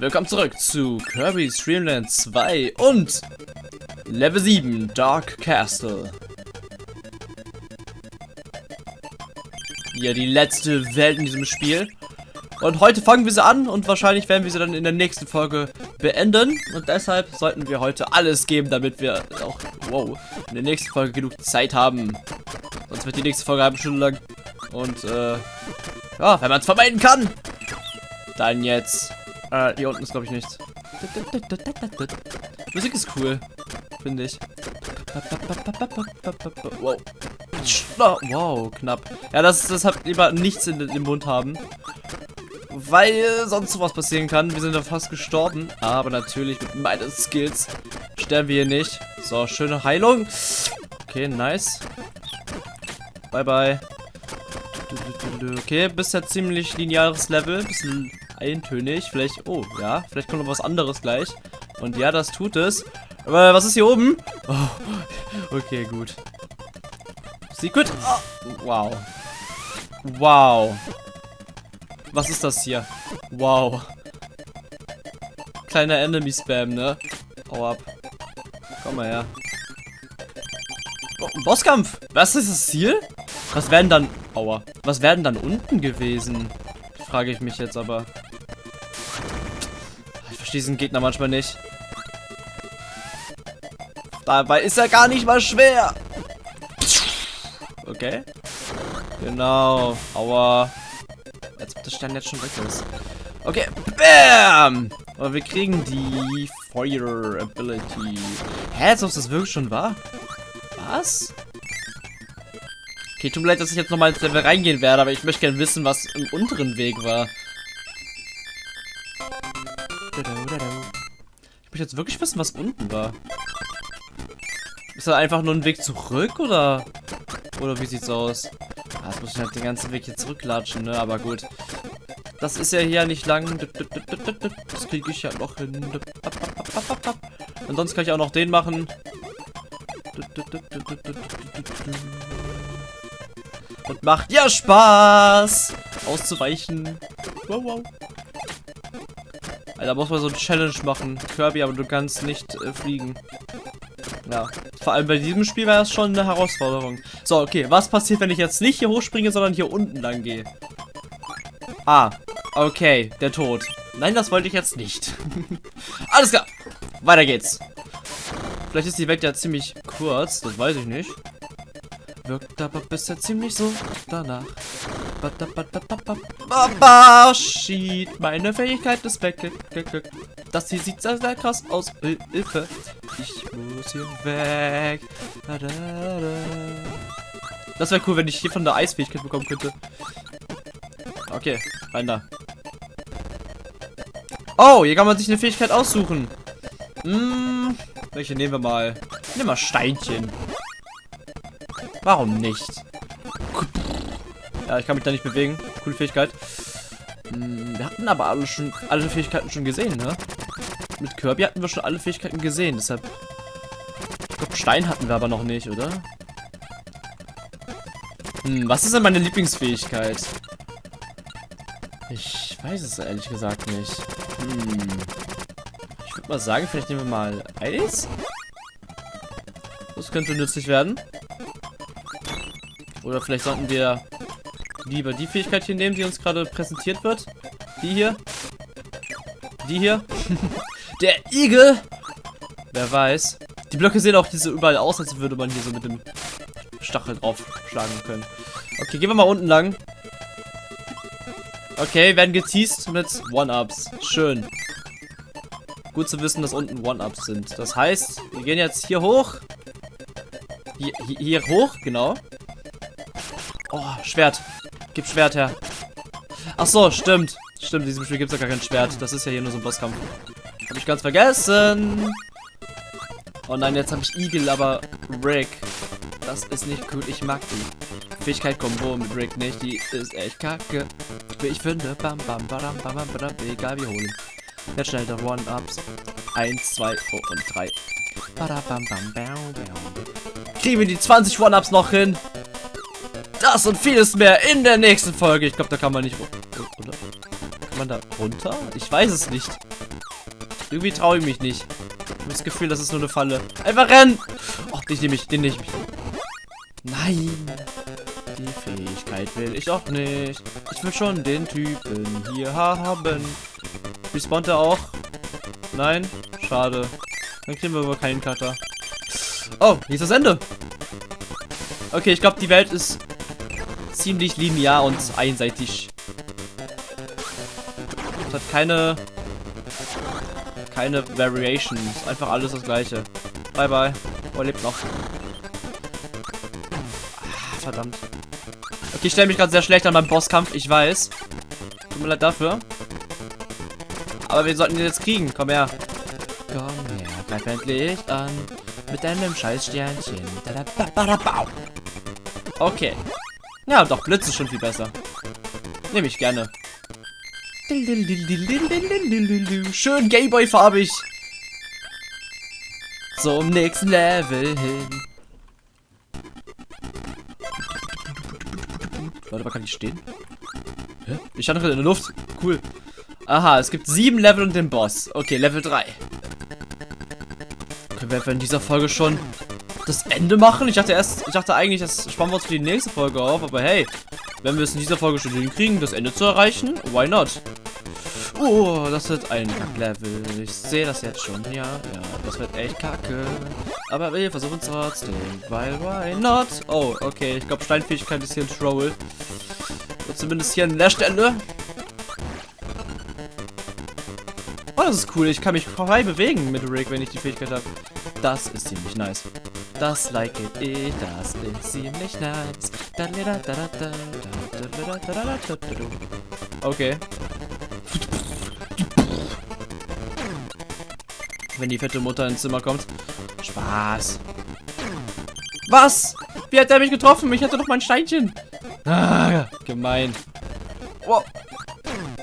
Willkommen zurück zu Kirby's Dream Land 2 und Level 7 Dark Castle. Ja, die letzte Welt in diesem Spiel. Und heute fangen wir sie an und wahrscheinlich werden wir sie dann in der nächsten Folge beenden. Und deshalb sollten wir heute alles geben, damit wir auch, wow, in der nächsten Folge genug Zeit haben. Sonst wird die nächste Folge eine halbe Stunde lang. Und, äh, ja, wenn man es vermeiden kann, dann jetzt. Äh, hier unten ist, glaube ich, nichts. Musik ist cool, finde ich. Wow. Wow, knapp. Ja, das, das hat lieber nichts in den Mund haben. Weil sonst sowas passieren kann. Wir sind da fast gestorben. Aber natürlich mit meinen Skills sterben wir hier nicht. So, schöne Heilung. Okay, nice. Bye, bye. Okay, bisher ziemlich lineares Level. Bisschen eintönig. Vielleicht, oh, ja, vielleicht kommt noch was anderes gleich. Und ja, das tut es. Aber was ist hier oben? Oh, okay, gut. Secret. Oh, wow. Wow. Was ist das hier? Wow. Kleiner Enemy-Spam, ne? Hau ab. Komm mal her. Oh, Bosskampf. Was ist das Ziel? Was werden dann... Aua. Was werden dann unten gewesen? Frage ich mich jetzt aber. Ich verstehe diesen Gegner manchmal nicht. Dabei ist er gar nicht mal schwer. Okay. Genau. Aua. Als ob das Stern jetzt schon weg ist. Okay. Bam! Aber wir kriegen die Fire Ability. Hä, als ob das wirklich schon war? Was? Okay, tut mir leid, dass ich jetzt nochmal ins Level reingehen werde, aber ich möchte gerne wissen, was im unteren Weg war. Ich jetzt wirklich wissen, was unten war. Ist das einfach nur ein Weg zurück, oder? Oder wie sieht's aus? Ah, jetzt muss ich halt den ganzen Weg hier zurücklatschen, ne? Aber gut. Das ist ja hier nicht lang. Das kriege ich ja noch hin. Ansonsten kann ich auch noch den machen. Und macht ja Spaß, auszuweichen. Wow, wow. Alter, muss man so ein Challenge machen. Kirby, aber du kannst nicht äh, fliegen. Ja, vor allem bei diesem Spiel war das schon eine Herausforderung. So, okay, was passiert, wenn ich jetzt nicht hier hochspringe, sondern hier unten lang gehe? Ah, okay, der Tod. Nein, das wollte ich jetzt nicht. Alles klar, weiter geht's. Vielleicht ist die Welt ja ziemlich kurz, das weiß ich nicht. Wirkt aber bisher ziemlich so danach. Baba, shit. Meine Fähigkeit ist weg. Das hier sieht sehr, sehr krass aus. Hilfe. Ich muss hier weg. Das wäre cool, wenn ich hier von der Eisfähigkeit bekommen könnte. Okay, rein da. Oh, hier kann man sich eine Fähigkeit aussuchen. Hm, welche nehmen wir mal? Nehmen wir Steinchen. Warum nicht? Ja, ich kann mich da nicht bewegen. Coole Fähigkeit. Hm, wir hatten aber alle schon alle Fähigkeiten schon gesehen, ne? Mit Kirby hatten wir schon alle Fähigkeiten gesehen, deshalb. Ich glaube, Stein hatten wir aber noch nicht, oder? Hm, was ist denn meine Lieblingsfähigkeit? Ich weiß es ehrlich gesagt nicht. Hm. Ich würde mal sagen, vielleicht nehmen wir mal Eis. Das könnte nützlich werden. Oder vielleicht sollten wir lieber die Fähigkeit hier nehmen, die uns gerade präsentiert wird. Die hier. Die hier. Der Igel. Wer weiß. Die Blöcke sehen auch hier so überall aus, als würde man hier so mit dem Stachel drauf schlagen können. Okay, gehen wir mal unten lang. Okay, werden geteased mit One-Ups. Schön. Gut zu wissen, dass unten One-Ups sind. Das heißt, wir gehen jetzt hier hoch. Hier, hier, hier hoch, genau. Oh, Schwert. Gib Schwert her. Ach so, stimmt. Stimmt, in diesem Spiel gibt es ja gar kein Schwert. Das ist ja hier nur so ein Bosskampf. Habe ich ganz vergessen. Oh nein, jetzt habe ich Igel, aber Rick. Das ist nicht gut. Ich mag die. Fähigkeit Combo mit Rick nicht. Die ist echt kacke. Ich finde. Bam, bam, badam, bam, bam, badam. Egal, wir holen. Jetzt schnell der One-Ups. Eins, zwei oh, und drei. Badabam, bam, bam, bam. Kriegen wir die 20 One-Ups noch hin? Das und vieles mehr in der nächsten Folge. Ich glaube, da kann man nicht... Kann Kann man da runter? Ich weiß es nicht. Irgendwie traue ich mich nicht. Ich habe das Gefühl, das ist nur eine Falle. Einfach rennen! Oh, den nehme ich, den nehme ich. Nein! Die Fähigkeit will ich auch nicht. Ich will schon den Typen hier haben. Respawnt er auch? Nein? Schade. Dann kriegen wir aber keinen Cutter. Oh, hier ist das Ende. Okay, ich glaube, die Welt ist ziemlich linear und einseitig. Es hat keine keine Variations. Einfach alles das gleiche. Bye bye. Oh, lebt noch. Ah, verdammt. Okay, ich stelle mich gerade sehr schlecht an beim Bosskampf, ich weiß. Tut mir leid dafür. Aber wir sollten ihn jetzt kriegen. Komm her. Komm her, greif endlich an. Mit deinem Scheißsternchen. Okay. Ja, doch, Blitz ist schon viel besser. Nehme ich gerne. Schön Gameboy-farbig. Zum nächsten Level hin. Warte mal, kann ich stehen? Hä? Ich stand noch in der Luft. Cool. Aha, es gibt sieben Level und den Boss. Okay, Level 3. Können wir in dieser Folge schon das Ende machen? Ich dachte erst, ich dachte eigentlich, das sparen wir uns für die nächste Folge auf, aber hey, wenn wir es in dieser Folge schon hinkriegen, das Ende zu erreichen, why not? Oh, das wird ein Level. Ich sehe das jetzt schon. Ja, ja, das wird echt kacke. Aber wir versuchen es trotzdem, weil why not? Oh, okay, ich glaube Steinfähigkeit ist hier ein Troll. Zumindest hier an der Stelle. Oh, das ist cool. Ich kann mich frei bewegen mit Rick, wenn ich die Fähigkeit habe. Das ist ziemlich nice. Das like ich, das ist ziemlich nice. Okay. Wenn die fette Mutter ins Zimmer kommt. Spaß. Was? Wie hat er mich getroffen? Ich hatte doch mein Steinchen. Ah, gemein. Wow.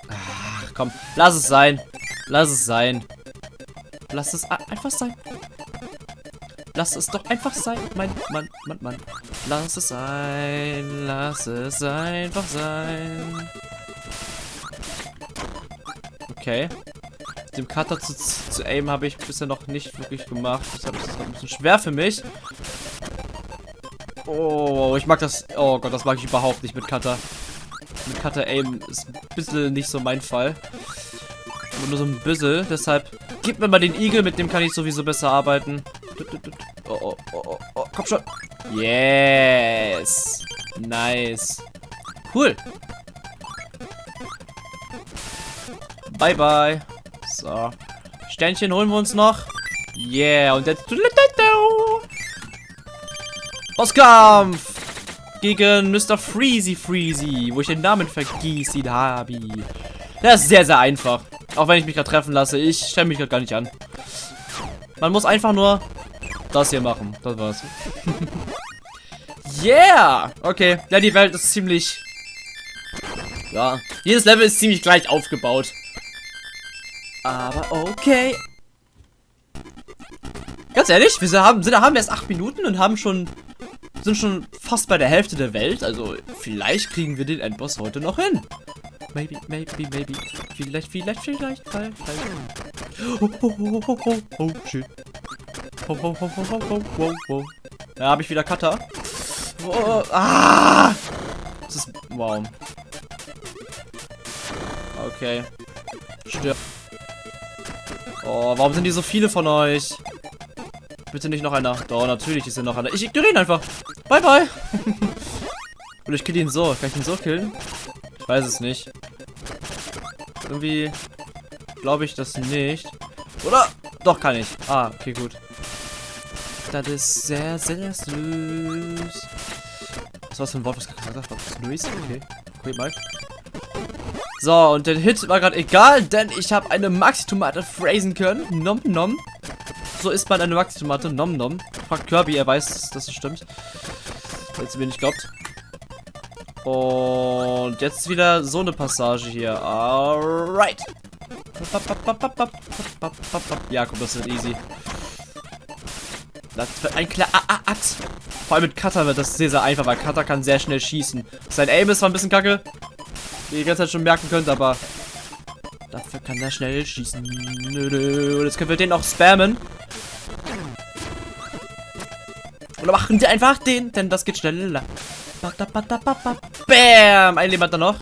Ach, komm. Lass es sein. Lass es sein. Lass es einfach sein. Lass es doch einfach sein. Mein Mann, Mann, Mann. Lass es sein. Lass es einfach sein. Okay. Dem Cutter zu, zu aimen habe ich bisher noch nicht wirklich gemacht. Deshalb ist das ein bisschen schwer für mich. Oh, ich mag das. Oh Gott, das mag ich überhaupt nicht mit Cutter. Mit Cutter aim ist ein bisschen nicht so mein Fall. Aber nur so ein bisschen. Deshalb gib mir mal den Igel, mit dem kann ich sowieso besser arbeiten. Oh, oh, oh, oh, oh. komm schon. Yes. Nice. Cool. Bye, bye. So. Sternchen holen wir uns noch. Yeah, und jetzt... Bosskampf! Gegen Mr. Freezy Freezy, wo ich den Namen vergießen habe. Das ist sehr, sehr einfach. Auch wenn ich mich gerade treffen lasse. Ich stelle mich gerade gar nicht an. Man muss einfach nur das hier machen. Das war's. yeah! Okay. Ja, die Welt ist ziemlich... Ja. Jedes Level ist ziemlich gleich aufgebaut. Aber okay. Ganz ehrlich, wir haben, sind, haben erst acht Minuten und haben schon sind schon fast bei der Hälfte der Welt. Also vielleicht kriegen wir den Endboss heute noch hin. Maybe, maybe, maybe. Vielleicht, vielleicht, vielleicht, vielleicht. Oh, oh, oh, oh, oh, oh, shit. Oh, oh, oh, oh, oh, oh, oh. Da habe ich wieder Cutter. Oh, ah! Das ist, wow. Okay. Stirb. Oh, warum sind die so viele von euch? Bitte nicht noch einer. Doch, natürlich ist hier noch einer. Ich ignoriere ihn einfach. Bye, bye. Oder ich kill ihn so. Kann ich ihn so killen? Ich weiß es nicht. Irgendwie glaube ich das nicht. Oder? Doch, kann ich. Ah, okay, gut. Das ist sehr, sehr süß. Was war das für ein Wort, was gesagt hat? Süß? Okay. Okay, mal. So, und der Hit war gerade egal, denn ich habe eine Maxi-Tomate phrasen können. Nom nom. So isst man eine Maxi-Tomate. Nom nom. Fragt Kirby, er weiß, dass es stimmt. Ihr mir nicht glaubt. Und jetzt wieder so eine Passage hier. Alright. Ja, komm, das wird easy. Das wird ein klar Axt. Vor allem mit Cutter wird das sehr, sehr einfach, weil Cutter kann sehr schnell schießen. Sein Aim ist zwar ein bisschen kacke, wie ihr die ganze Zeit schon merken könnt, aber kann da schnell schießen. Und jetzt können wir den auch spammen. Oder machen wir einfach den, denn das geht schneller. Bam! Ein Leben hat er noch.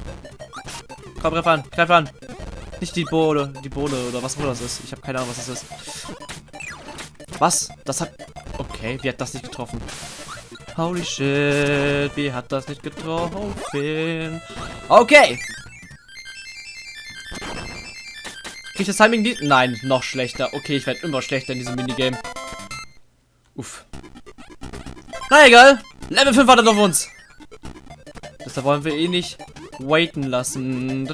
Komm, greif an, greif an. Nicht die Bohle, die Bohle oder was auch das ist. Ich habe keine Ahnung, was das ist. Was? Das hat... Okay, wie hat das nicht getroffen? Holy shit, wie hat das nicht getroffen? Okay. Krieg ich das Timing die? Nein, noch schlechter. Okay, ich werde immer schlechter in diesem Minigame. Uff. Na egal. Level 5 wartet auf uns. Das wollen wir eh nicht waiten lassen.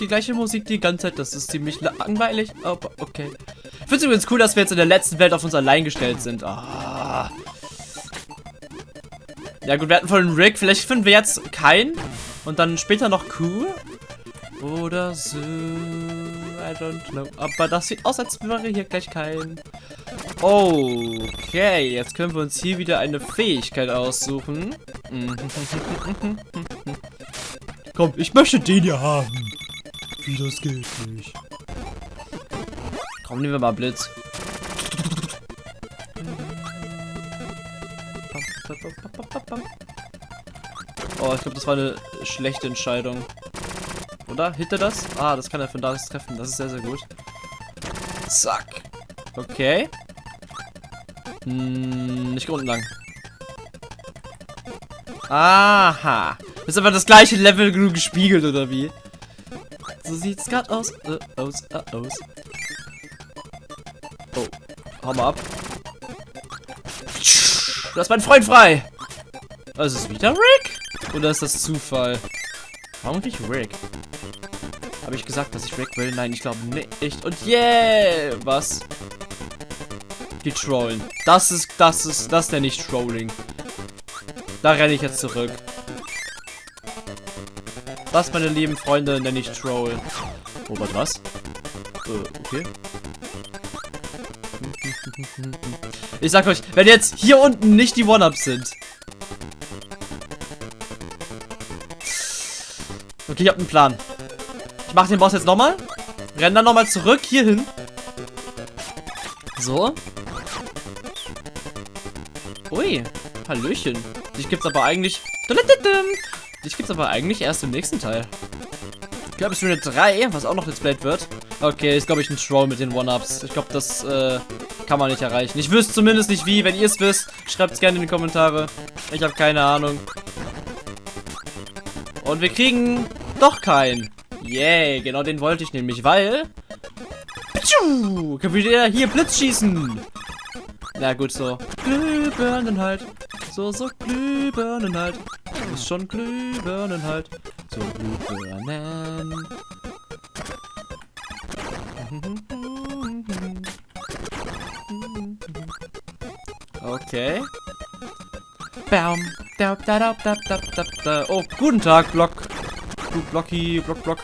Die gleiche Musik die ganze Zeit. Das ist ziemlich langweilig. Aber okay. Ich finde es übrigens cool, dass wir jetzt in der letzten Welt auf uns allein gestellt sind. Ah. Ja gut, wir hatten vorhin Rick. Vielleicht finden wir jetzt keinen. Und dann später noch Q. Oder so. I don't know. Aber das sieht aus, als wäre hier gleich kein. Okay, jetzt können wir uns hier wieder eine Fähigkeit aussuchen. Komm, ich möchte den hier haben. Wie, das geht nicht. Komm, nehmen wir mal Blitz. Oh, ich glaube, das war eine schlechte Entscheidung. Oder? Hit er das? Ah, das kann er von da treffen. Das ist sehr, sehr gut. Zack. Okay. Hm, nicht unten lang. Aha. Ist einfach das gleiche Level nur gespiegelt, oder wie? So sieht's gerade aus. Äh, aus, äh, aus. Oh. Hau mal ab. Du hast meinen Freund frei. Also ist es wieder Rick? Oder ist das Zufall? Warum nicht Rick? Habe ich gesagt, dass ich Rick will? Nein, ich glaube nicht. Und yeah! Was? Die trollen. Das ist, das ist, das ist der nicht Trolling. Da renne ich jetzt zurück. Das, meine lieben Freunde, nenne ich Troll. Oh, was? was? Äh, okay. Ich sag euch, wenn jetzt hier unten nicht die One-Ups sind. Okay, ich hab einen Plan. Ich mache den Boss jetzt nochmal. Renn dann nochmal zurück hier hin. So. Ui. Hallöchen. Dich gibt's aber eigentlich... Dich gibt's aber eigentlich erst im nächsten Teil. Ich glaube, es ist Runde 3, was auch noch displayed wird. Okay, ist glaube ich ein Troll mit den One-Ups. Ich glaube, das äh, kann man nicht erreichen. Ich wüsste zumindest nicht wie. Wenn ihr es wisst, schreibt es gerne in die Kommentare. Ich habe keine Ahnung. Und wir kriegen doch keinen. Yay, genau den wollte ich nämlich, weil... Können wir hier Blitz schießen. Na gut, so. Glühbirnen halt. So, so Glühbirnen halt. Ist schon Glühbirnen halt. So Glühbirnen. Okay. Bam. Da, da, da, da, da, da, da. Oh, guten Tag, Block. Du Blocky, Block, Block.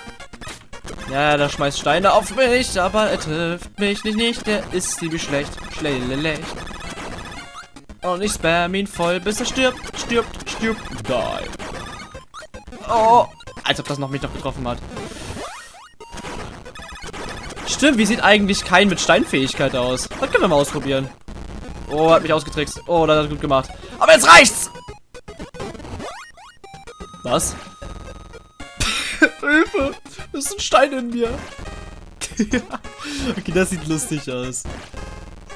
Ja, der schmeißt Steine auf mich, aber er trifft mich nicht, nicht. Der ist ziemlich schlecht. Schlecht. Und ich spam ihn voll, bis er stirbt, stirbt, stirbt, die. Oh, als ob das noch mich noch getroffen hat. Stimmt, wie sieht eigentlich kein mit Steinfähigkeit aus? Das können wir mal ausprobieren. Oh, hat mich ausgetrickst. Oh, das hat gut gemacht. Aber jetzt reicht's! Was? Hilfe! Das ist ein Stein in mir. okay, das sieht lustig aus.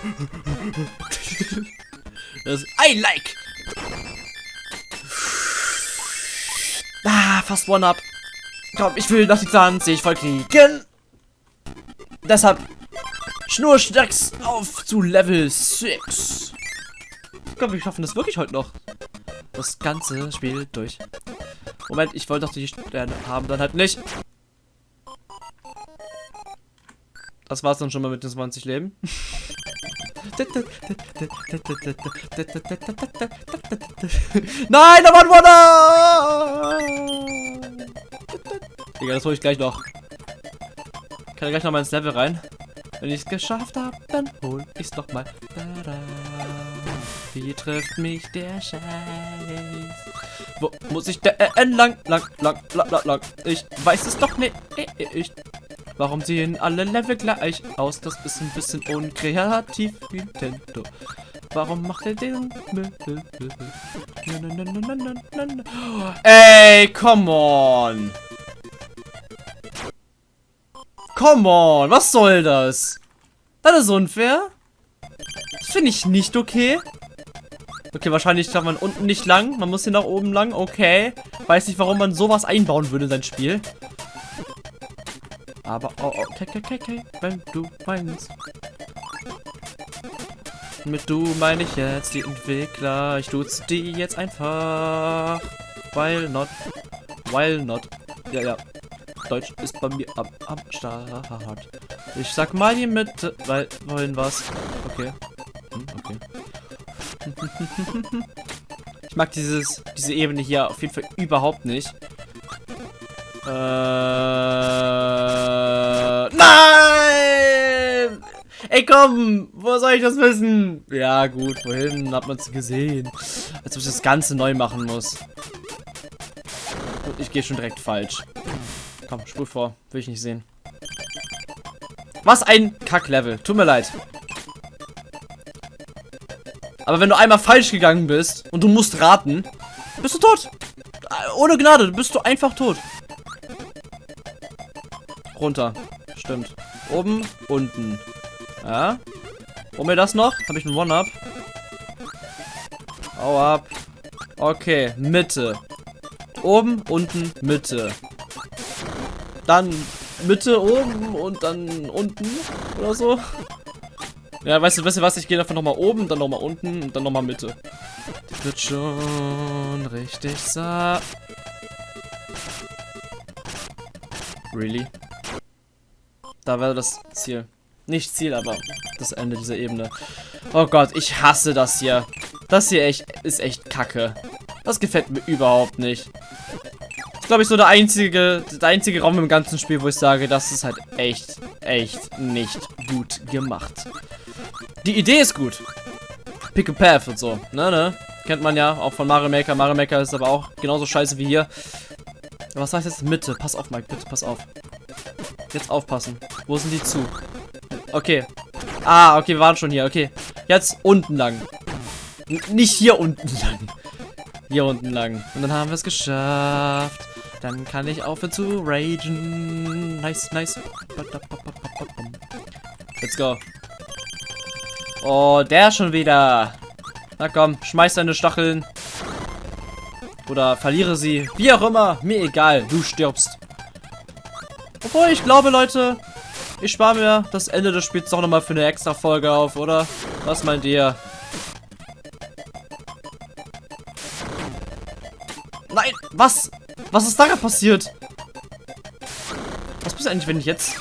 das I like. Ah, fast One-Up. Komm, ich will noch die 20 voll kriegen. Deshalb schnurstracks auf zu Level 6. Ich glaube, wir schaffen das wirklich heute noch. Das ganze Spiel durch. Moment, ich wollte doch die Sterne haben, dann halt nicht. Das war's dann schon mal mit den 20 Leben. Nein, da war ein Wunder! Digga, das hole ich gleich noch. Ich kann gleich noch mal ins Level rein. Wenn ich es geschafft habe, dann hol ich's doch mal. Wie trifft mich der Scheiß? Wo muss ich denn lang, lang, lang, lang, lang, lang? Ich weiß es doch nicht. Ich Warum sehen alle Level gleich aus? Das ist ein bisschen unkreativ, Nintendo. Warum macht er den? Ey, come on. Come on, was soll das? Das ist unfair. Das finde ich nicht okay. Okay, wahrscheinlich darf man unten nicht lang. Man muss hier nach oben lang. Okay. Weiß nicht, warum man sowas einbauen würde in sein Spiel. Aber, oh, oh, okay, okay, okay, wenn du meinst. Mit du meine ich jetzt die Entwickler. Ich tut's die jetzt einfach. Weil not. Weil not. Ja, ja. Deutsch ist bei mir am, am Start. Ich sag mal die Mitte, weil wollen was. Okay. Hm, okay. ich mag dieses, diese Ebene hier auf jeden Fall überhaupt nicht. Äh, nein! Ey, komm! Wo soll ich das wissen? Ja, gut, wohin hat man es gesehen? Als ob ich das Ganze neu machen muss. Und ich gehe schon direkt falsch. Komm, spul vor. Will ich nicht sehen. Was ein Kacklevel. Tut mir leid. Aber wenn du einmal falsch gegangen bist und du musst raten, bist du tot. Ohne Gnade, bist du einfach tot. Runter. Stimmt. Oben, unten. Ja. Hol mir das noch? Habe ich einen One-Up? Hau ab. Okay, Mitte. Oben, unten, Mitte. Dann Mitte, oben und dann unten oder so. Ja, weißt du, weißt du was? Ich gehe einfach nochmal oben, dann nochmal unten und dann nochmal Mitte. Wird schon richtig sa. Really? Da wäre das Ziel. Nicht Ziel, aber das Ende dieser Ebene. Oh Gott, ich hasse das hier. Das hier echt ist echt kacke. Das gefällt mir überhaupt nicht glaube ich, so der einzige, der einzige Raum im ganzen Spiel, wo ich sage, das ist halt echt, echt nicht gut gemacht. Die Idee ist gut. Pick a Path und so, ne, ne? Kennt man ja auch von Mario Maker. Mario Maker ist aber auch genauso scheiße wie hier. Was heißt jetzt Mitte? Pass auf, Mike, bitte, pass auf. Jetzt aufpassen. Wo sind die zu? Okay. Ah, okay, wir waren schon hier. Okay. Jetzt unten lang. N nicht hier unten lang. Hier unten lang. Und dann haben wir es geschafft. Dann kann ich aufhören zu ragen. Nice, nice. Let's go. Oh, der schon wieder. Na komm, schmeiß deine Stacheln. Oder verliere sie. Wie auch immer. Mir egal. Du stirbst. Obwohl, ich glaube, Leute, ich spare mir das Ende des Spiels doch nochmal für eine extra Folge auf, oder? Was meint ihr? Nein, was? Was ist da gerade passiert? Was passiert eigentlich, wenn ich jetzt...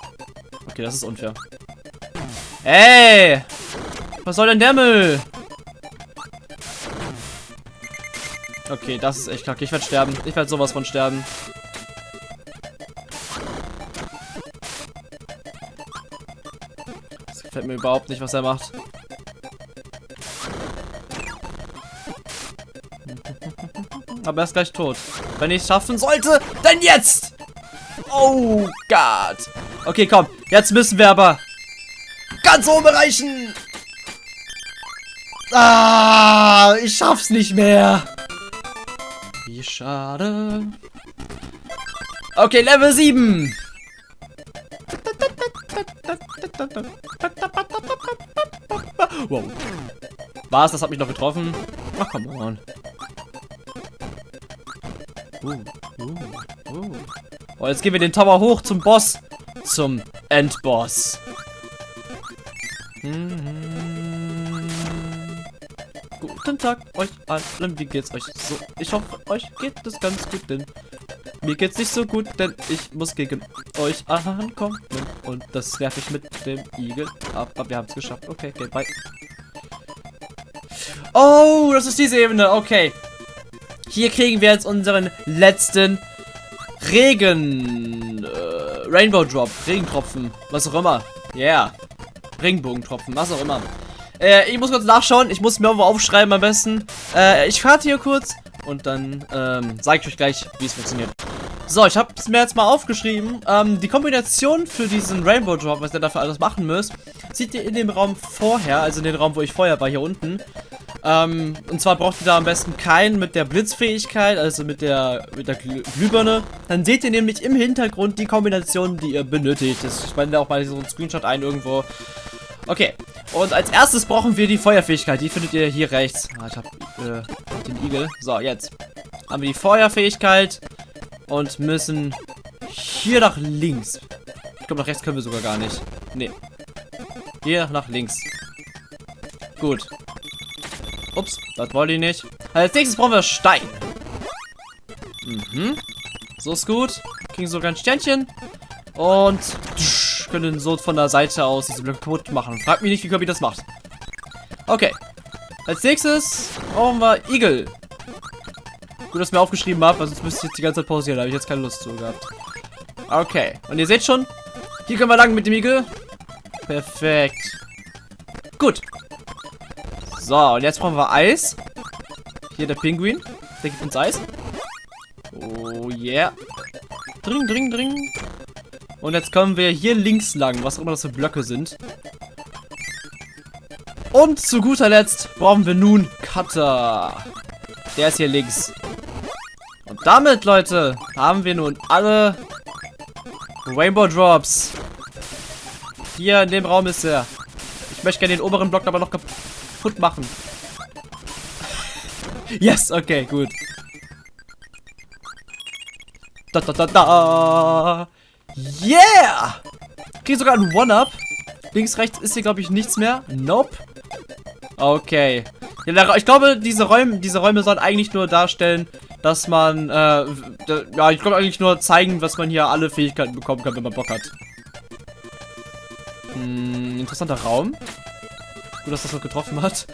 Okay, das ist unfair. Ey! Was soll denn der Müll? Okay, das ist echt kacke. Ich werde sterben. Ich werde sowas von sterben. Das gefällt mir überhaupt nicht, was er macht. Aber er ist gleich tot. Wenn ich es schaffen sollte, dann jetzt! Oh Gott. Okay, komm. Jetzt müssen wir aber ganz oben erreichen. Ah, ich schaff's nicht mehr. Wie schade. Okay, Level 7. Wow. Was? Das hat mich noch getroffen? Ach, come on. Uh, uh, uh. Oh, jetzt gehen wir den Tower hoch zum Boss. Zum Endboss. Mhm. Guten Tag euch allen. Wie geht's euch so? Ich hoffe, euch geht es ganz gut, denn mir geht's nicht so gut, denn ich muss gegen euch ankommen. Und das werfe ich mit dem Igel. Aber wir haben es geschafft. Okay, okay, bye. Oh, das ist diese Ebene. Okay. Hier kriegen wir jetzt unseren letzten Regen... Äh, Rainbow Drop. Regentropfen. Was auch immer. Yeah. Regenbogentropfen. Was auch immer. Äh, ich muss kurz nachschauen. Ich muss mir irgendwo aufschreiben am besten. Äh, ich fahre hier kurz. Und dann ähm, sage ich euch gleich, wie es funktioniert. So, ich habe es mir jetzt mal aufgeschrieben. Ähm, die Kombination für diesen Rainbow Drop, was ihr dafür alles machen müsst, seht ihr in dem Raum vorher, also in dem Raum, wo ich vorher war, hier unten. Ähm, und zwar braucht ihr da am besten keinen mit der Blitzfähigkeit, also mit der, mit der Glühbirne. Dann seht ihr nämlich im Hintergrund die Kombination, die ihr benötigt. Ich blende auch mal so einen Screenshot ein irgendwo. Okay, und als erstes brauchen wir die Feuerfähigkeit. Die findet ihr hier rechts. Ah, ich hab äh, den Igel. So, jetzt haben wir die Feuerfähigkeit und müssen hier nach links. Ich glaube, nach rechts können wir sogar gar nicht. Nee. Hier nach links. Gut. Ups, das wollte ich nicht. Als nächstes brauchen wir Stein. Mhm. So ist gut. Kriegen sogar ein Sternchen. Und tsch, können so von der Seite aus diese Blöcke kaputt machen. Frag mich nicht, wie Kirby das macht. Okay. Als nächstes brauchen wir Igel. Gut, dass ich mir aufgeschrieben habe, sonst müsste ich jetzt die ganze Zeit pausieren. Da habe ich jetzt keine Lust zu gehabt. Okay. Und ihr seht schon, hier können wir lang mit dem Igel. Perfekt. Gut. So, und jetzt brauchen wir Eis. Hier der Pinguin. Der gibt uns Eis. Oh yeah. Dring, dring, dring. Und jetzt kommen wir hier links lang, was auch immer das für Blöcke sind. Und zu guter Letzt brauchen wir nun Cutter. Der ist hier links. Damit, Leute, haben wir nun alle Rainbow Drops. Hier in dem Raum ist er. Ich möchte gerne den oberen Block aber noch kaputt machen. yes, okay, gut. Da, da, da, da. Yeah! Krieg sogar einen One-Up. Links, rechts ist hier, glaube ich, nichts mehr. Nope. Okay. Ich glaube, diese Räume, diese Räume sollen eigentlich nur darstellen, dass man, äh, ja, ich glaube eigentlich nur zeigen, was man hier alle Fähigkeiten bekommen kann, wenn man Bock hat. Hm, interessanter Raum. Gut, dass das noch getroffen hat.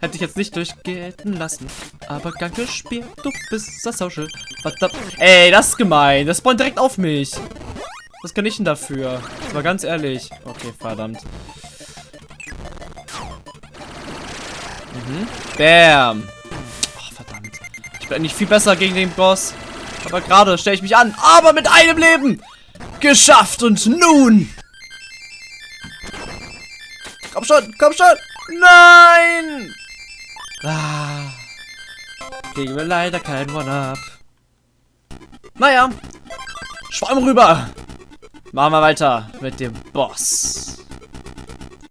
Hätte ich jetzt nicht durchgehen lassen. Aber gern gespielt, du bist das Social. Verdammt. Ey, das ist gemein. Das spawnt direkt auf mich. Was kann ich denn dafür? Das war ganz ehrlich. Okay, verdammt. Mhm. Bam. Bin eigentlich viel besser gegen den Boss. Aber gerade stelle ich mich an. Aber mit einem Leben. Geschafft. Und nun. Komm schon, komm schon. Nein. Ah. Kriegen wir leider keinen One-Up. Naja. Schwamm rüber. Machen wir weiter mit dem Boss.